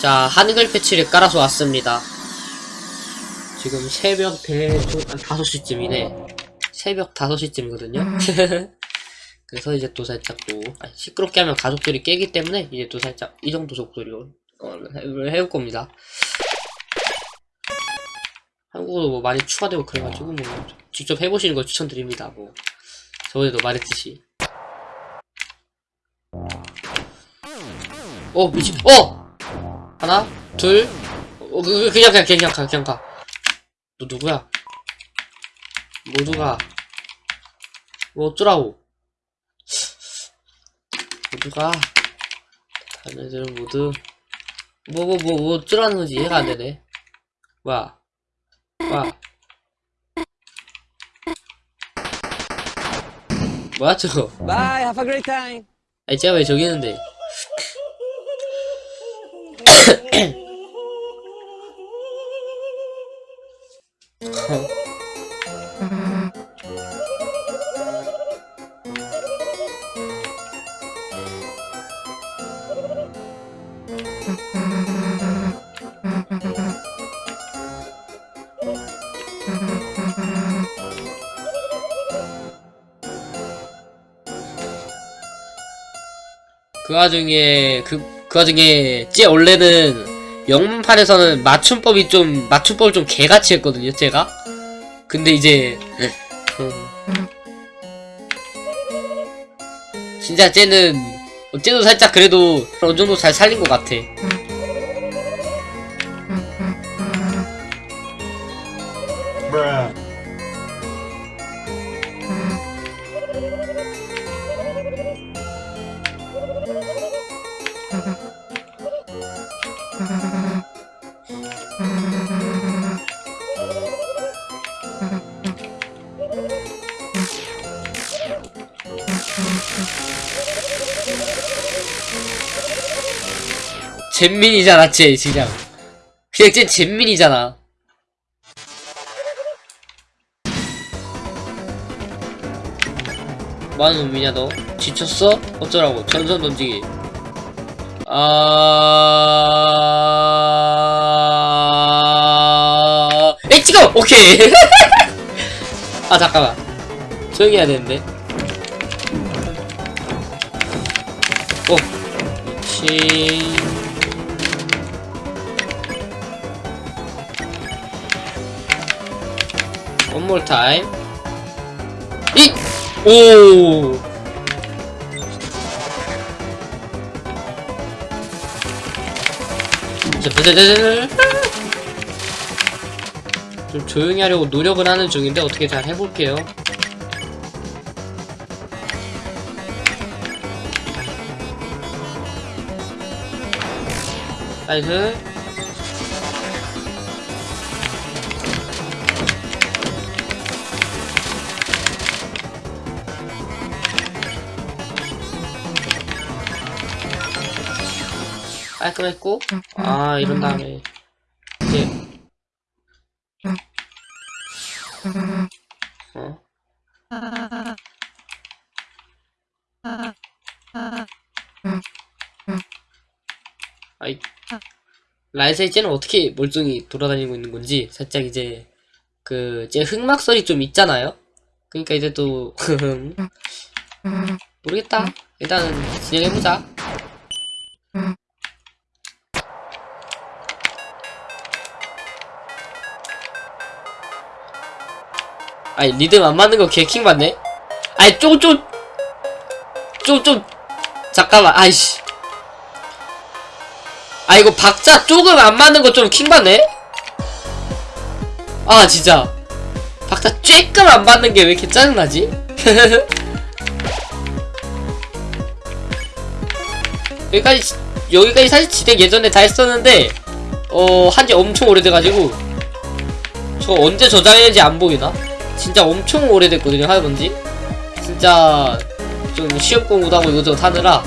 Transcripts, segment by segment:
자 한글 패치를 깔아서 왔습니다. 지금 새벽 대, 5시쯤이네. 새벽 5시쯤이거든요. 그래서 이제 또 살짝 또 아, 시끄럽게 하면 가족들이 깨기 때문에 이제 또 살짝 이 정도 속도로 해올 겁니다. 한국어도 뭐 많이 추가되고 그래가지고 뭐 직접 해보시는 걸 추천드립니다. 뭐 저번에도 말했듯이. 어 미친. 어! 하나, 둘, 어, 그, 그, 그냥 그냥, 그냥 가, 그냥 가. 너 누구야? 뭐 모두가 뭐 어쩌라고? 뭐 모두가 다른 애들은 모두 뭐 뭐 뭐 뭐 어쩌라는 거지 이해가 안 되네. 뭐야? 뭐야? 뭐야 저거? Bye, have a great time. 아니 제가 왜 저기 있는데? 그 와중에 그 그 와중에 제 원래는 영문판에서는 맞춤법이 좀 맞춤법을 좀 개같이 했거든요 제가. 근데 이제 어. 진짜 쟤는 어째도 살짝 그래도 어느정도 잘 살린 것 같아. 잼민이잖아 쟤 그냥 그냥 쟤 잼민이잖아. 뭐하는 놈이냐 너? 지쳤어? 어쩌라고? 전선 던지기. 아... 에 찍어! 오케이! 아 잠깐만. 조용히 해야 되는데. 오. 미친 몰 타임 이! 오! 좀 조용히 하려고 노력을 하는 중인데 어떻게 잘 해볼게요 나이스 깔끔했고? 아, 음, 아 음. 이런 다음에 이제 어? 아이 라이세 이제는 어떻게 멀쩡히 돌아다니고 있는 건지 살짝 이제 그 이제 흑막설이 좀 있잖아요? 그러니까 이제 또 음, 모르겠다. 일단은 진행해보자. 아니 리듬 안 맞는 거 개킹 받네 아니 쪼쪼 쪼쪼 잠깐만 아이씨 아 이거 박자 조금 안 맞는 거 좀 킹 받네 아 진짜 박자 쬐끔 안 맞는 게 왜 이렇게 짜증나지? 여기까지 여기까지 사실 지덱 예전에 다 했었는데 어 한지 엄청 오래돼가지고 저 언제 저장했는지 안 보이나? 진짜 엄청 오래됐거든요 하이번지 진짜 좀 시험 공부도 하고 이것저것 하느라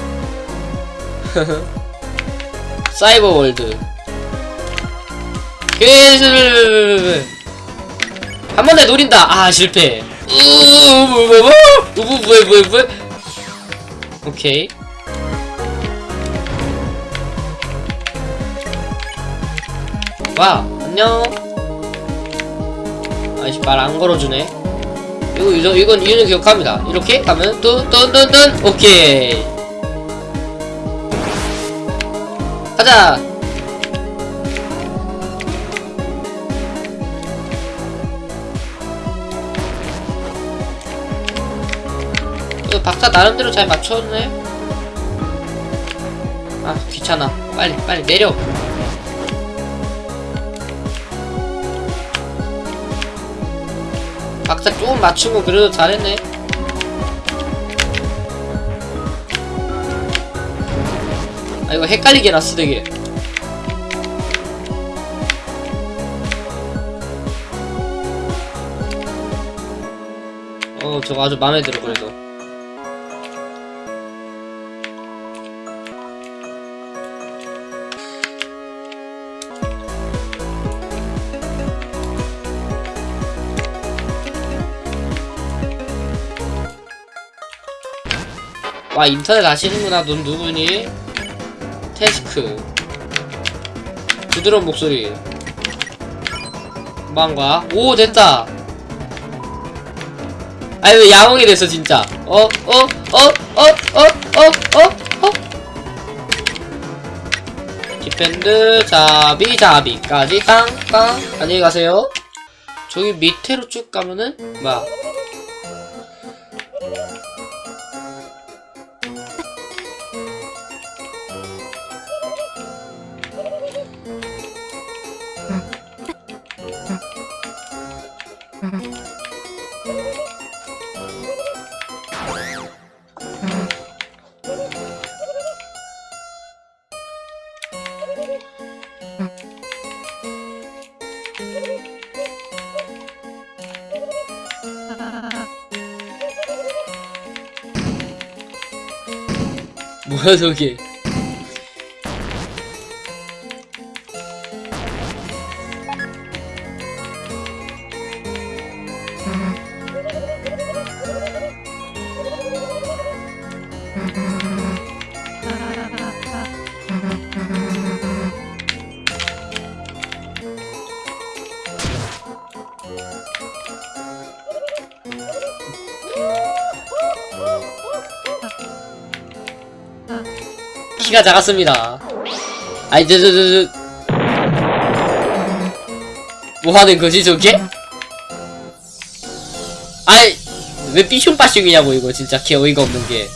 사이버월드 계속 한 번에 노린다 아 실패 오케이 와 안녕 아이씨 말 안 걸어주네. 이거 이거 이건 이유는 기억합니다. 이렇게 가면 뚠뚠뚠뚠 오케이. 가자. 그 박사 나름대로 잘 맞췄네. 아 귀찮아. 빨리 빨리 내려 박사 조금 거 그래도 잘했네. 아 이거 헷갈리게 해놨어 되게. 어 저거 아주 마음에 들어 그래도 와 인터넷 아시는구나 넌 누구니? 테스크 부드러운 목소리 뭐한거야? 오 됐다 아니 왜 야옹이 됐어 진짜 어? 어? 어? 어? 어? 어? 어? 어? 디펜드 자비 자비까지 땅땅 안녕히 가세요 저기 밑으로 쭉 가면은 뭐야 was okay. 키가 작았습니다. 아이, 저, 저, 저, 저. 뭐 하는 거지, 저게? 아이, 왜 삐슝빠슝이냐고, 이거, 진짜. 개 어이가 없는 게.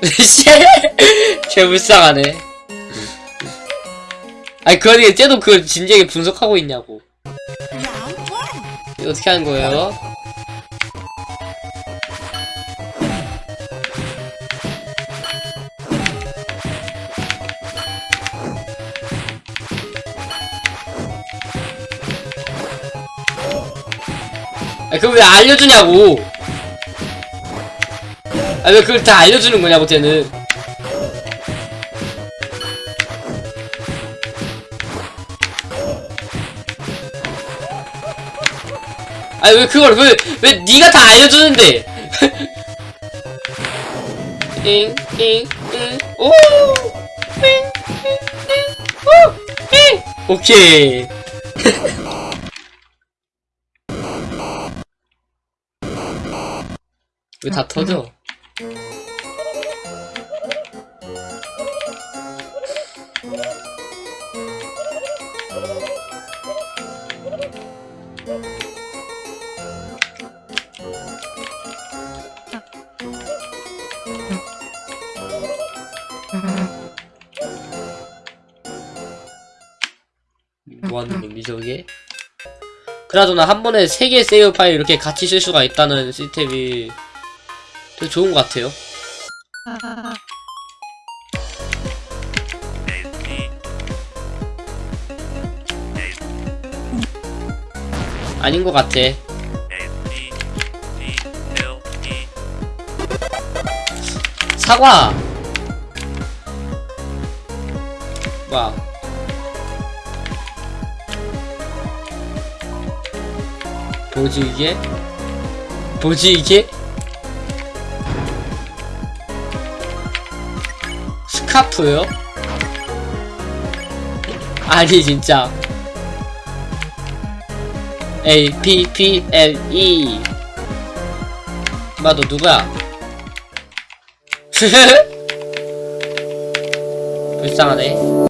씨, 개 불쌍하네. 아니, 그 와중에 쟤도 그걸 진지하게 분석하고 있냐고. 어떻게 하는 거예요? 아, 그걸 왜 알려주냐고! 아, 왜 그걸 다 알려주는 거냐고, 쟤는. 아, 왜 그걸, 왜, 왜 니가 다 알려주는데! 띵, 띵, 띵, 오! 띵, 띵, 띵, 오! 띵! 오케이. 왜 다 터져? 뭐하는 놈이 저게? 그나저나 한 번에 세 개의 세이브 파일 이렇게 같이 쓸 수가 있다는 시스템이 되게 좋은 것 같아요. 아닌 것 같아. 사과! 뭐야. 뭐지 이게? 뭐지 이게? 스카프요? 아니 진짜 A P P L E 마너 누구야? 불쌍하네